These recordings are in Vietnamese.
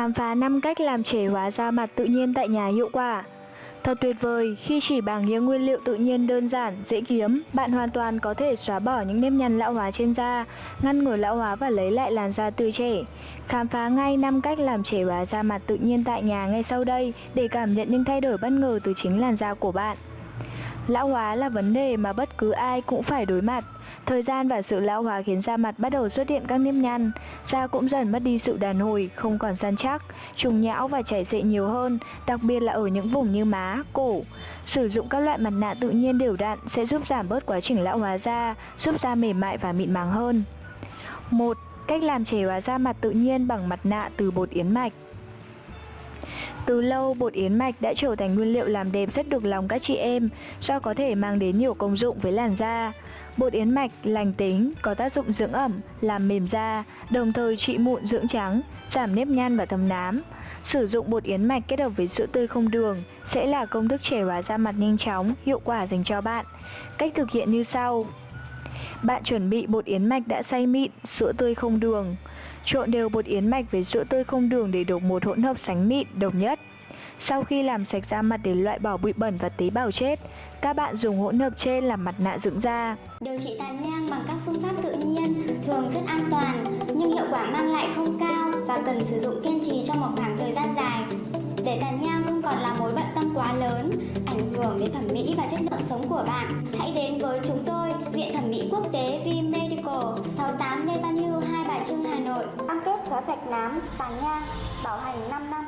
Khám phá 5 cách làm trẻ hóa da mặt tự nhiên tại nhà hiệu quả. Thật tuyệt vời, khi chỉ bằng những nguyên liệu tự nhiên đơn giản, dễ kiếm, bạn hoàn toàn có thể xóa bỏ những nếp nhăn lão hóa trên da, ngăn ngừa lão hóa và lấy lại làn da tươi trẻ. Khám phá ngay 5 cách làm trẻ hóa da mặt tự nhiên tại nhà ngay sau đây để cảm nhận những thay đổi bất ngờ từ chính làn da của bạn. Lão hóa là vấn đề mà bất cứ ai cũng phải đối mặt. Thời gian và sự lão hóa khiến da mặt bắt đầu xuất hiện các nếp nhăn, da cũng dần mất đi sự đàn hồi, không còn săn chắc, trùng nhão và chảy xệ nhiều hơn, đặc biệt là ở những vùng như má, cổ. Sử dụng các loại mặt nạ tự nhiên đều đặn sẽ giúp giảm bớt quá trình lão hóa da, giúp da mềm mại và mịn màng hơn. 1. Cách làm trẻ hóa da mặt tự nhiên bằng mặt nạ từ bột yến mạch từ lâu, bột yến mạch đã trở thành nguyên liệu làm đẹp rất được lòng các chị em do có thể mang đến nhiều công dụng với làn da. Bột yến mạch lành tính, có tác dụng dưỡng ẩm, làm mềm da, đồng thời trị mụn dưỡng trắng, giảm nếp nhăn và thâm nám. Sử dụng bột yến mạch kết hợp với sữa tươi không đường sẽ là công thức trẻ hóa da mặt nhanh chóng, hiệu quả dành cho bạn. Cách thực hiện như sau. Bạn chuẩn bị bột yến mạch đã xay mịn, sữa tươi không đường. Trộn đều bột yến mạch với sữa tươi không đường để được một hỗn hợp sánh mịn, đồng nhất. Sau khi làm sạch da mặt để loại bỏ bụi bẩn và tế bào chết, các bạn dùng hỗn hợp trên làm mặt nạ dưỡng da. Điều trị tàn nhang bằng các phương pháp tự nhiên thường rất an toàn nhưng hiệu quả mang lại không cao và cần sử dụng kiên trì trong một khoảng thời gian dài. Để tàn nhang không còn là mối bận tâm quá lớn, ảnh hưởng đến thẩm mỹ và chất lượng sống của bạn, hãy đến với chúng tôi, Viện Thẩm mỹ Quốc tế V Medical, 68 Lê Văn Hưu, Hai Bà Trưng, Hà Nội. Cam kết xóa sạch nám, tàn nhang, bảo hành 5 năm.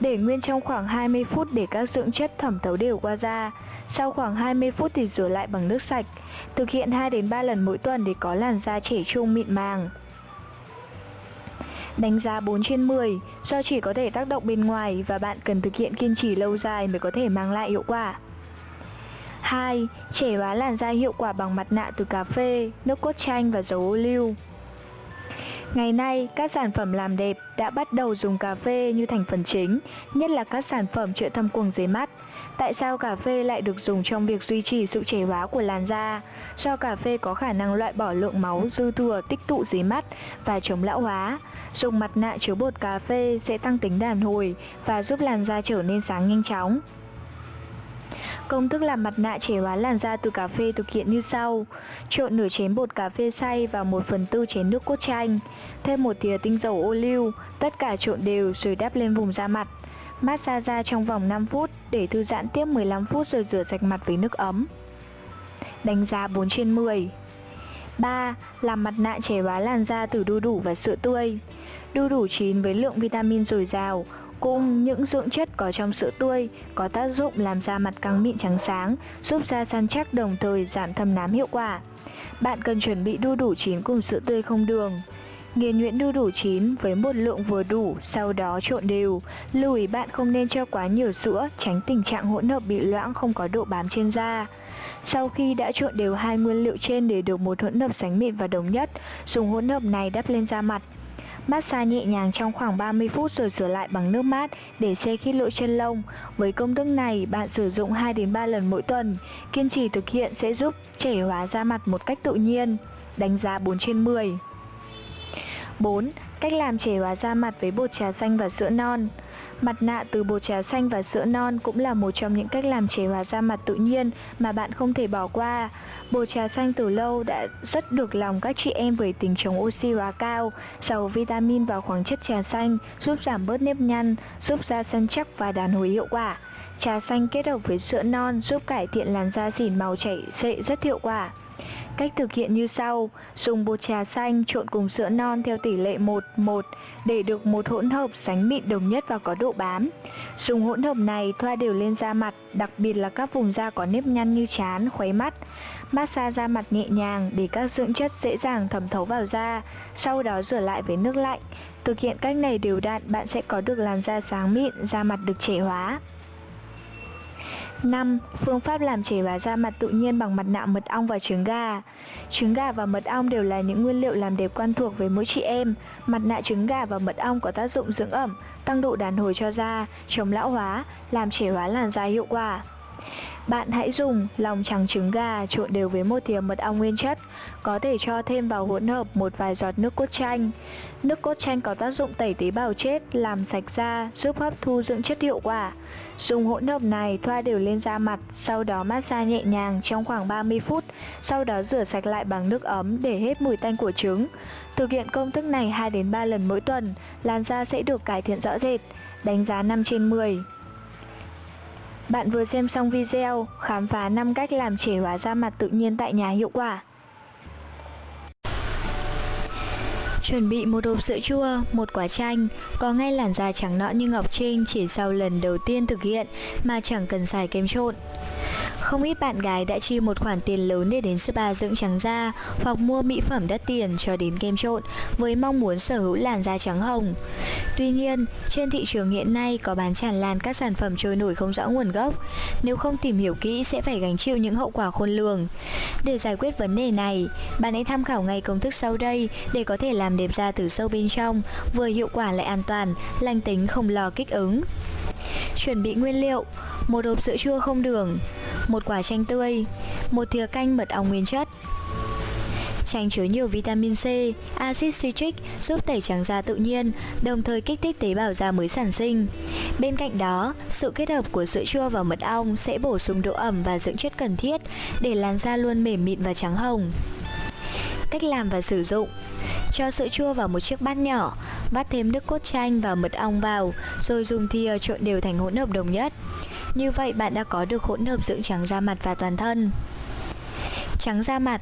Để nguyên trong khoảng 20 phút để các dưỡng chất thẩm thấu đều qua da. Sau khoảng 20 phút thì rửa lại bằng nước sạch. Thực hiện 2 đến 3 lần mỗi tuần để có làn da trẻ trung mịn màng. Đánh giá 4 trên 10 do chỉ có thể tác động bên ngoài và bạn cần thực hiện kiên trì lâu dài mới có thể mang lại hiệu quả. 2. Trẻ hóa làn da hiệu quả bằng mặt nạ từ cà phê, nước cốt chanh và dầu ô liu. Ngày nay, các sản phẩm làm đẹp đã bắt đầu dùng cà phê như thành phần chính, nhất là các sản phẩm trợ thâm quầng dưới mắt. Tại sao cà phê lại được dùng trong việc duy trì sự trẻ hóa của làn da? Do cà phê có khả năng loại bỏ lượng máu dư thừa tích tụ dưới mắt và chống lão hóa. Dùng mặt nạ chứa bột cà phê sẽ tăng tính đàn hồi và giúp làn da trở nên sáng nhanh chóng. Công thức làm mặt nạ trẻ hóa làn da từ cà phê thực hiện như sau Trộn nửa chén bột cà phê xay vào 1 phần tư chén nước cốt chanh, Thêm một thìa tinh dầu ô liu, Tất cả trộn đều rồi đắp lên vùng da mặt Massage da trong vòng 5 phút để thư giãn tiếp 15 phút rồi rửa sạch mặt với nước ấm Đánh giá 4 trên 10 3. Làm mặt nạ trẻ hóa làn da từ đu đủ và sữa tươi Đu đủ chín với lượng vitamin dồi dào Cùng những dưỡng chất có trong sữa tươi có tác dụng làm da mặt căng mịn trắng sáng, giúp da săn chắc đồng thời giảm thâm nám hiệu quả. Bạn cần chuẩn bị đu đủ chín cùng sữa tươi không đường. Nghiền nhuyễn đu đủ chín với một lượng vừa đủ, sau đó trộn đều. Lưu ý bạn không nên cho quá nhiều sữa, tránh tình trạng hỗn hợp bị loãng không có độ bám trên da. Sau khi đã trộn đều hai nguyên liệu trên để được một hỗn hợp sánh mịn và đồng nhất, dùng hỗn hợp này đắp lên da mặt. Massage nhẹ nhàng trong khoảng 30 phút rồi rửa lại bằng nước mát để xe khít lỗ chân lông. Với công thức này, bạn sử dụng 2 đến 3 lần mỗi tuần. Kiên trì thực hiện sẽ giúp trẻ hóa da mặt một cách tự nhiên. Đánh giá 4 trên 10. 4. Cách làm trẻ hóa da mặt với bột trà xanh và sữa non. Mặt nạ từ bột trà xanh và sữa non cũng là một trong những cách làm trẻ hóa da mặt tự nhiên mà bạn không thể bỏ qua. Bột trà xanh từ lâu đã rất được lòng các chị em với tính chống oxy hóa cao, giàu vitamin và khoáng chất trà xanh, giúp giảm bớt nếp nhăn, giúp da săn chắc và đàn hồi hiệu quả. Trà xanh kết hợp với sữa non giúp cải thiện làn da xỉn màu chảy xệ rất hiệu quả. Cách thực hiện như sau, dùng bột trà xanh trộn cùng sữa non theo tỷ lệ 1-1 để được một hỗn hợp sánh mịn đồng nhất và có độ bám. Dùng hỗn hợp này thoa đều lên da mặt, đặc biệt là các vùng da có nếp nhăn như trán, khuấy mắt. Massage da mặt nhẹ nhàng để các dưỡng chất dễ dàng thẩm thấu vào da, sau đó rửa lại với nước lạnh. Thực hiện cách này đều đặn, bạn sẽ có được làn da sáng mịn, da mặt được trẻ hóa. 5. Phương pháp làm trẻ hóa da mặt tự nhiên bằng mặt nạ mật ong và trứng gà Trứng gà và mật ong đều là những nguyên liệu làm đẹp quen thuộc với mỗi chị em Mặt nạ trứng gà và mật ong có tác dụng dưỡng ẩm, tăng độ đàn hồi cho da, chống lão hóa, làm trẻ hóa làn da hiệu quả bạn hãy dùng lòng trắng trứng gà trộn đều với một thìa mật ong nguyên chất, có thể cho thêm vào hỗn hợp một vài giọt nước cốt chanh. Nước cốt chanh có tác dụng tẩy tế bào chết, làm sạch da, giúp hấp thu dưỡng chất hiệu quả. Dùng hỗn hợp này thoa đều lên da mặt, sau đó massage nhẹ nhàng trong khoảng 30 phút, sau đó rửa sạch lại bằng nước ấm để hết mùi tanh của trứng. Thực hiện công thức này 2 đến 3 lần mỗi tuần, làn da sẽ được cải thiện rõ rệt. Đánh giá 5 trên 10. Bạn vừa xem xong video khám phá 5 cách làm trẻ hóa da mặt tự nhiên tại nhà hiệu quả. Chuẩn bị một hộp sữa chua, một quả chanh, có ngay làn da trắng nõn như Ngọc Trinh chỉ sau lần đầu tiên thực hiện mà chẳng cần xài kem trộn. Không ít bạn gái đã chi một khoản tiền lớn để đến spa dưỡng trắng da hoặc mua mỹ phẩm đắt tiền cho đến kem trộn với mong muốn sở hữu làn da trắng hồng. Tuy nhiên, trên thị trường hiện nay có bán tràn lan các sản phẩm trôi nổi không rõ nguồn gốc. Nếu không tìm hiểu kỹ sẽ phải gánh chịu những hậu quả khôn lường. Để giải quyết vấn đề này, bạn hãy tham khảo ngay công thức sau đây để có thể làm đẹp da từ sâu bên trong, vừa hiệu quả lại an toàn, lành tính không lo kích ứng. Chuẩn bị nguyên liệu một hộp sữa chua không đường một quả chanh tươi một thìa canh mật ong nguyên chất Chanh chứa nhiều vitamin C, axit citric giúp tẩy trắng da tự nhiên, đồng thời kích thích tế bào da mới sản sinh. Bên cạnh đó, sự kết hợp của sữa chua và mật ong sẽ bổ sung độ ẩm và dưỡng chất cần thiết để làn da luôn mềm mịn và trắng hồng. Cách làm và sử dụng Cho sữa chua vào một chiếc bát nhỏ, vắt thêm nước cốt chanh và mật ong vào, rồi dùng thìa trộn đều thành hỗn hợp đồng nhất. Như vậy bạn đã có được hỗn hợp dưỡng trắng da mặt và toàn thân. Trắng da mặt.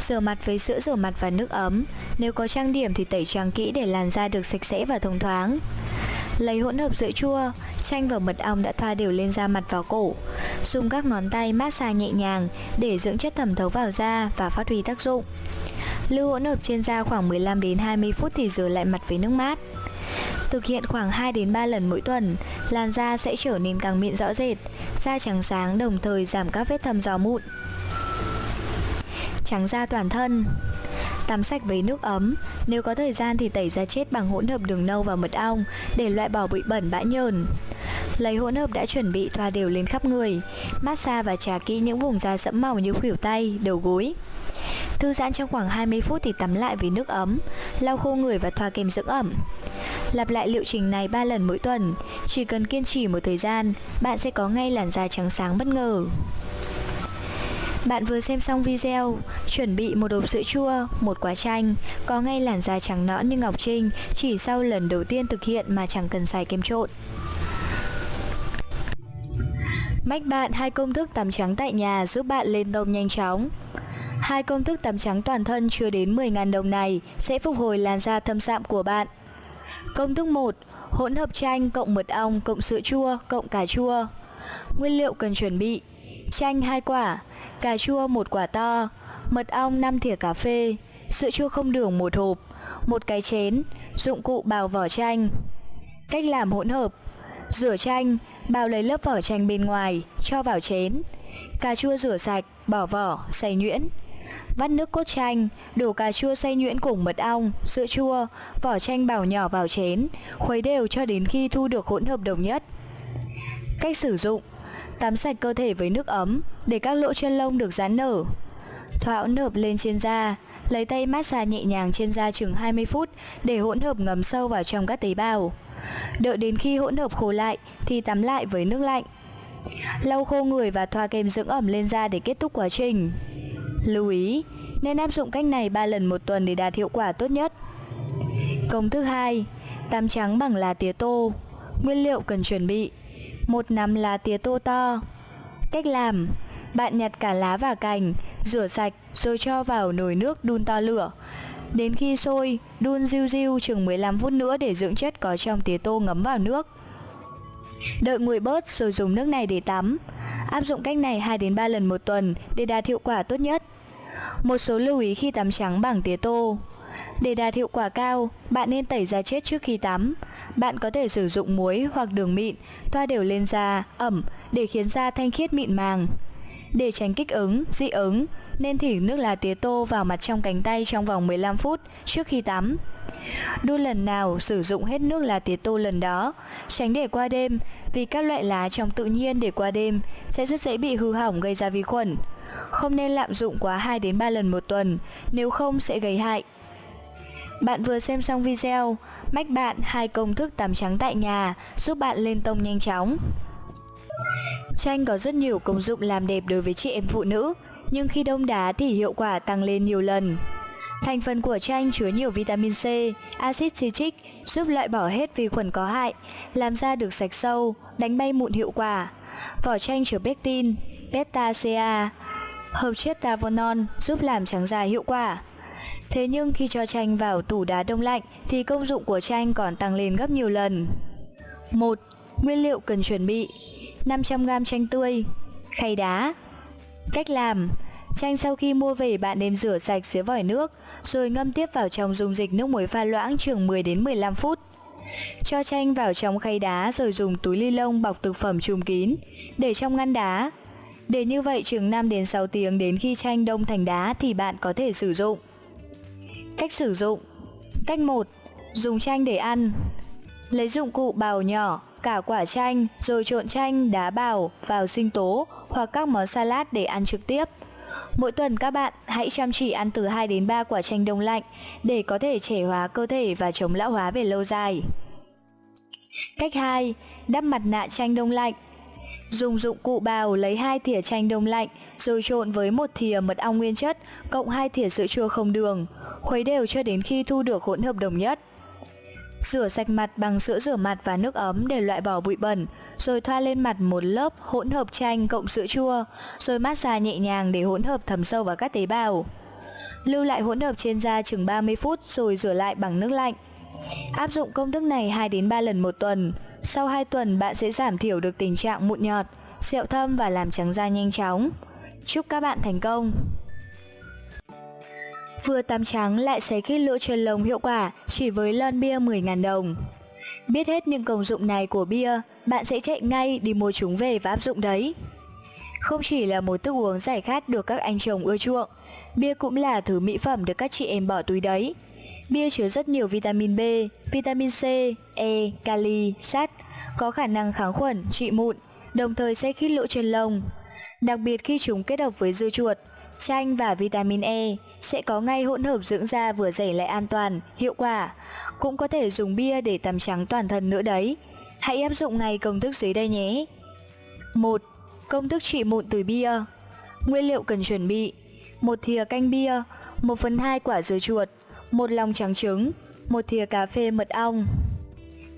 Rửa mặt với sữa rửa mặt và nước ấm. Nếu có trang điểm thì tẩy trắng kỹ để làn da được sạch sẽ và thông thoáng. Lấy hỗn hợp sữa chua, chanh và mật ong đã thoa đều lên da mặt và cổ. Dùng các ngón tay massage nhẹ nhàng để dưỡng chất thẩm thấu vào da và phát huy tác dụng. Lưu hỗn hợp trên da khoảng 15 đến 20 phút thì rửa lại mặt với nước mát. Thực hiện khoảng 2 đến 3 lần mỗi tuần, làn da sẽ trở nên càng mịn rõ rệt, da trắng sáng đồng thời giảm các vết thâm gió mụn. Trắng da toàn thân Tắm sạch với nước ấm, nếu có thời gian thì tẩy da chết bằng hỗn hợp đường nâu và mật ong để loại bỏ bụi bẩn bã nhờn. Lấy hỗn hợp đã chuẩn bị thoa đều lên khắp người, massage và trà kỹ những vùng da sẫm màu như khuỷu tay, đầu gối. Thư giãn trong khoảng 20 phút thì tắm lại với nước ấm, lau khô người và thoa kem dưỡng ẩm. Lặp lại liệu trình này 3 lần mỗi tuần, chỉ cần kiên trì một thời gian, bạn sẽ có ngay làn da trắng sáng bất ngờ. Bạn vừa xem xong video, chuẩn bị một hộp sữa chua, một quả chanh, có ngay làn da trắng nõn như Ngọc Trinh chỉ sau lần đầu tiên thực hiện mà chẳng cần xài kem trộn. Mách bạn hai công thức tắm trắng tại nhà giúp bạn lên tông nhanh chóng. Hai công thức tắm trắng toàn thân chưa đến 10.000 đồng này sẽ phục hồi làn da thâm sạm của bạn. Công thức 1. Hỗn hợp chanh cộng mật ong cộng sữa chua cộng cà chua. Nguyên liệu cần chuẩn bị: chanh 2 quả, cà chua 1 quả to, mật ong 5 thìa cà phê, sữa chua không đường 1 hộp, một cái chén, dụng cụ bào vỏ chanh. Cách làm hỗn hợp: Rửa chanh, bào lấy lớp vỏ chanh bên ngoài, cho vào chén. Cà chua rửa sạch, bỏ vỏ, xay nhuyễn. Vắt nước cốt chanh, đổ cà chua xay nhuyễn cùng mật ong, sữa chua, vỏ chanh bào nhỏ vào chén, khuấy đều cho đến khi thu được hỗn hợp đồng nhất. Cách sử dụng Tắm sạch cơ thể với nước ấm để các lỗ chân lông được giãn nở. Thoa hỗn hợp lên trên da, lấy tay massage nhẹ nhàng trên da chừng 20 phút để hỗn hợp ngấm sâu vào trong các tế bào. Đợi đến khi hỗn hợp khô lại thì tắm lại với nước lạnh. Lau khô người và thoa kem dưỡng ẩm lên da để kết thúc quá trình. Lưu ý, nên áp dụng cách này 3 lần một tuần để đạt hiệu quả tốt nhất. Công thức 2. Tam trắng bằng lá tía tô. Nguyên liệu cần chuẩn bị: một nắm lá tía tô to. Cách làm: Bạn nhặt cả lá và cành, rửa sạch rồi cho vào nồi nước đun to lửa. Đến khi sôi, đun riu riu chừng 15 phút nữa để dưỡng chất có trong tía tô ngấm vào nước. Đợi nguội bớt rồi dùng nước này để tắm. Áp dụng cách này 2 đến 3 lần một tuần để đạt hiệu quả tốt nhất. Một số lưu ý khi tắm trắng bằng tía tô. Để đạt hiệu quả cao, bạn nên tẩy da chết trước khi tắm. Bạn có thể sử dụng muối hoặc đường mịn, thoa đều lên da, ẩm để khiến da thanh khiết mịn màng. Để tránh kích ứng, dị ứng, nên thỉ nước lá tía tô vào mặt trong cánh tay trong vòng 15 phút trước khi tắm. Đun lần nào sử dụng hết nước lá tía tô lần đó, tránh để qua đêm vì các loại lá trong tự nhiên để qua đêm sẽ rất dễ bị hư hỏng gây ra vi khuẩn. Không nên lạm dụng quá 2 đến 3 lần một tuần, nếu không sẽ gây hại. Bạn vừa xem xong video, mách bạn hai công thức tắm trắng tại nhà giúp bạn lên tông nhanh chóng. Chanh có rất nhiều công dụng làm đẹp đối với chị em phụ nữ, nhưng khi đông đá thì hiệu quả tăng lên nhiều lần. Thành phần của chanh chứa nhiều vitamin C, axit citric giúp loại bỏ hết vi khuẩn có hại, làm da được sạch sâu, đánh bay mụn hiệu quả. Vỏ chanh chứa pectin, beta-CA, hợp chất tavonon giúp làm trắng da hiệu quả. Thế nhưng khi cho chanh vào tủ đá đông lạnh thì công dụng của chanh còn tăng lên gấp nhiều lần. 1. Nguyên liệu cần chuẩn bị 500g chanh tươi Khay đá Cách làm Chanh sau khi mua về bạn nên rửa sạch dưới vòi nước Rồi ngâm tiếp vào trong dung dịch nước muối pha loãng chừng 10 đến 15 phút. Cho chanh vào trong khay đá rồi dùng túi ly lông bọc thực phẩm trùm kín. Để trong ngăn đá. Để như vậy chừng 5 đến 6 tiếng đến khi chanh đông thành đá thì bạn có thể sử dụng. Cách sử dụng. Cách 1 Dùng chanh để ăn. Lấy dụng cụ bào nhỏ cả quả chanh rồi trộn chanh, đá bào vào sinh tố hoặc các món salad để ăn trực tiếp. Mỗi tuần các bạn hãy chăm chỉ ăn từ 2 đến 3 quả chanh đông lạnh để có thể trẻ hóa cơ thể và chống lão hóa về lâu dài. Cách 2. Đắp mặt nạ chanh đông lạnh Dùng dụng cụ bào lấy 2 thìa chanh đông lạnh rồi trộn với một thìa mật ong nguyên chất cộng 2 thìa sữa chua không đường, khuấy đều cho đến khi thu được hỗn hợp đồng nhất. Rửa sạch mặt bằng sữa rửa mặt và nước ấm để loại bỏ bụi bẩn, rồi thoa lên mặt một lớp hỗn hợp chanh cộng sữa chua, rồi massage nhẹ nhàng để hỗn hợp thấm sâu vào các tế bào. Lưu lại hỗn hợp trên da chừng 30 phút rồi rửa lại bằng nước lạnh. Áp dụng công thức này 2 đến 3 lần một tuần. Sau 2 tuần bạn sẽ giảm thiểu được tình trạng mụn nhọt, sẹo thâm và làm trắng da nhanh chóng. Chúc các bạn thành công! Vừa tắm trắng lại xấy khít lỗ chân lông hiệu quả chỉ với lon bia 10.000 đồng. Biết hết những công dụng này của bia, bạn sẽ chạy ngay đi mua chúng về và áp dụng đấy. Không chỉ là một thức uống giải khát được các anh chồng ưa chuộng, bia cũng là thứ mỹ phẩm được các chị em bỏ túi đấy. Bia chứa rất nhiều vitamin B, vitamin C, E, kali, sắt, có khả năng kháng khuẩn, trị mụn, đồng thời sẽ khít lỗ chân lông. Đặc biệt khi chúng kết hợp với dưa chuột, chanh và vitamin E sẽ có ngay hỗn hợp dưỡng da vừa dày lại an toàn, hiệu quả. Cũng có thể dùng bia để tắm trắng toàn thân nữa đấy. Hãy áp dụng ngay công thức dưới đây nhé. 1. Công thức trị mụn từ bia Nguyên liệu cần chuẩn bị một thìa canh bia 1 phần 2 quả dưa chuột một lòng trắng trứng một thìa cà phê mật ong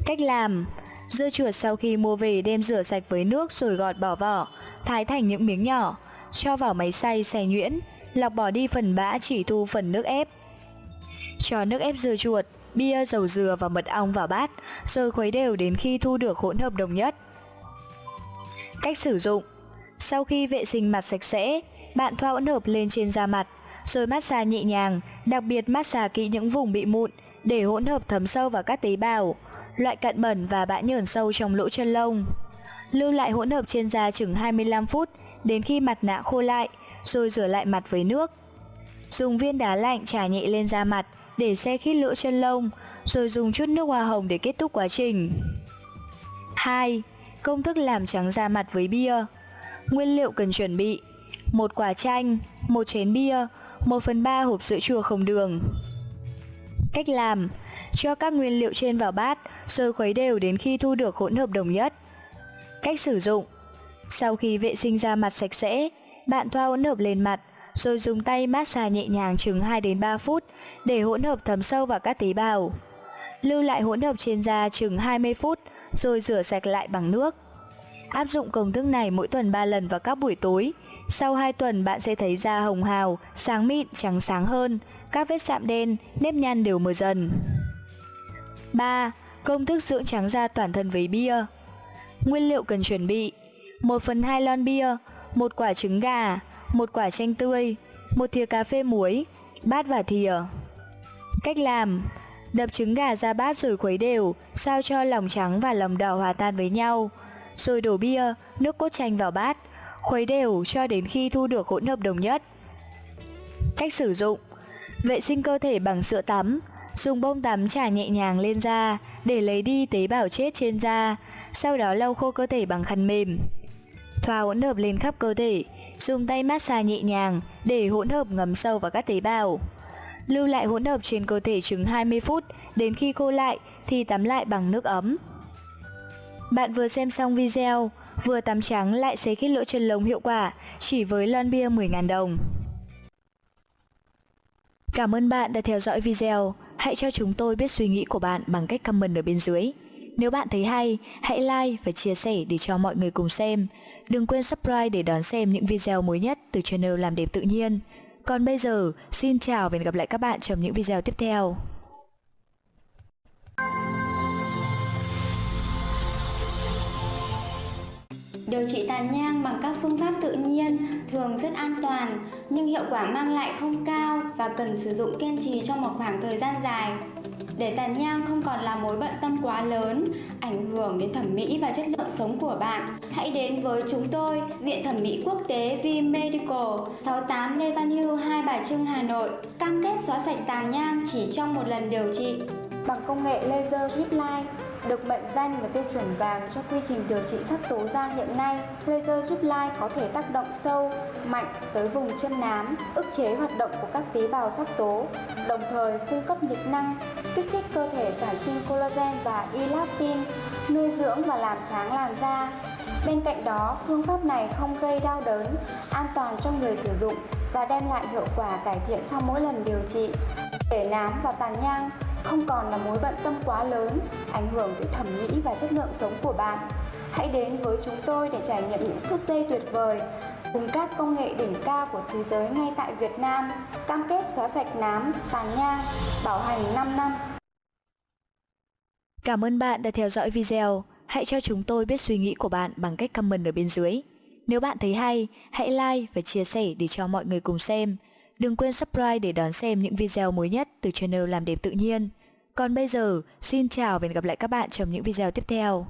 Cách làm Dưa chuột sau khi mua về đem rửa sạch với nước rồi gọt bỏ vỏ, thái thành những miếng nhỏ cho vào máy xay xay nhuyễn, lọc bỏ đi phần bã chỉ thu phần nước ép. Cho nước ép dưa chuột, bia, dầu dừa và mật ong vào bát, rồi khuấy đều đến khi thu được hỗn hợp đồng nhất. Cách sử dụng Sau khi vệ sinh mặt sạch sẽ, bạn thoa hỗn hợp lên trên da mặt, rồi massage nhẹ nhàng, đặc biệt massage kỹ những vùng bị mụn để hỗn hợp thấm sâu vào các tế bào, loại cặn bẩn và bã nhờn sâu trong lỗ chân lông. Lưu lại hỗn hợp trên da chừng 25 phút đến khi mặt nạ khô lại, rồi rửa lại mặt với nước. Dùng viên đá lạnh trải nhẹ lên da mặt để xe khít lỗ chân lông, rồi dùng chút nước hoa hồng để kết thúc quá trình. 2. Công thức làm trắng da mặt với bia Nguyên liệu cần chuẩn bị một quả chanh, một chén bia, 1 phần 3 hộp sữa chua không đường. Cách làm Cho các nguyên liệu trên vào bát, rồi khuấy đều đến khi thu được hỗn hợp đồng nhất. Cách sử dụng sau khi vệ sinh da mặt sạch sẽ, bạn thoa hỗn hợp lên mặt, rồi dùng tay massage nhẹ nhàng chừng 2 đến 3 phút để hỗn hợp thấm sâu vào các tế bào. Lưu lại hỗn hợp trên da chừng 20 phút rồi rửa sạch lại bằng nước. Áp dụng công thức này mỗi tuần 3 lần vào các buổi tối. Sau 2 tuần bạn sẽ thấy da hồng hào, sáng mịn, trắng sáng hơn, các vết sạm đen, nếp nhăn đều mờ dần. 3. Công thức dưỡng trắng da toàn thân với bia Nguyên liệu cần chuẩn bị 1 phần 2 lon bia, một quả trứng gà, một quả chanh tươi, một thìa cà phê muối, bát và thìa. Cách làm Đập trứng gà ra bát rồi khuấy đều, sao cho lòng trắng và lòng đỏ hòa tan với nhau. Rồi đổ bia, nước cốt chanh vào bát, Khuấy đều cho đến khi thu được hỗn hợp đồng nhất. Cách sử dụng Vệ sinh cơ thể bằng sữa tắm Dùng bông tắm trà nhẹ nhàng lên da để lấy đi tế bào chết trên da, sau đó lau khô cơ thể bằng khăn mềm. Thoa hỗn hợp lên khắp cơ thể, dùng tay massage nhẹ nhàng để hỗn hợp ngấm sâu vào các tế bào. Lưu lại hỗn hợp trên cơ thể chừng 20 phút, đến khi khô lại thì tắm lại bằng nước ấm. Bạn vừa xem xong video, vừa tắm trắng lại xế khít lỗ chân lông hiệu quả chỉ với lon bia 10.000 đồng. Cảm ơn bạn đã theo dõi video. Hãy cho chúng tôi biết suy nghĩ của bạn bằng cách comment ở bên dưới. Nếu bạn thấy hay, hãy like và chia sẻ để cho mọi người cùng xem. Đừng quên subscribe để đón xem những video mới nhất từ channel Làm đẹp tự nhiên. Còn bây giờ, xin chào và hẹn gặp lại các bạn trong những video tiếp theo. Điều trị tàn nhang bằng các phương pháp tự nhiên thường rất an toàn nhưng hiệu quả mang lại không cao và cần sử dụng kiên trì trong một khoảng thời gian dài. Để tàn nhang không còn là mối bận tâm quá lớn, ảnh hưởng đến thẩm mỹ và chất lượng sống của bạn, hãy đến với chúng tôi, Viện Thẩm mỹ Quốc tế V Medical, 68 Lê Văn Hưu, Hai Bà Trưng, Hà Nội, cam kết xóa sạch tàn nhang chỉ trong một lần điều trị bằng công nghệ laser drip line được mệnh danh là tiêu chuẩn vàng cho quy trình điều trị sắc tố da hiện nay. Laser drip line có thể tác động sâu, mạnh tới vùng chân nám, ức chế hoạt động của các tế bào sắc tố, đồng thời cung cấp nhiệt năng, kích thích cơ thể sản sinh collagen và elastin, nuôi dưỡng và làm sáng làn da. Bên cạnh đó, phương pháp này không gây đau đớn, an toàn cho người sử dụng và đem lại hiệu quả cải thiện sau mỗi lần điều trị. Để nám và tàn nhang không còn là mối bận tâm quá lớn, ảnh hưởng tới thẩm mỹ và chất lượng sống của bạn. Hãy đến với chúng tôi để trải nghiệm những phút giây tuyệt vời cùng các công nghệ đỉnh cao của thế giới ngay tại Việt Nam, cam kết xóa sạch nám, tàn nhang, bảo hành 5 năm. Cảm ơn bạn đã theo dõi video. Hãy cho chúng tôi biết suy nghĩ của bạn bằng cách comment ở bên dưới. Nếu bạn thấy hay, hãy like và chia sẻ để cho mọi người cùng xem. Đừng quên subscribe để đón xem những video mới nhất từ channel Làm đẹp tự nhiên. Còn bây giờ, xin chào và hẹn gặp lại các bạn trong những video tiếp theo.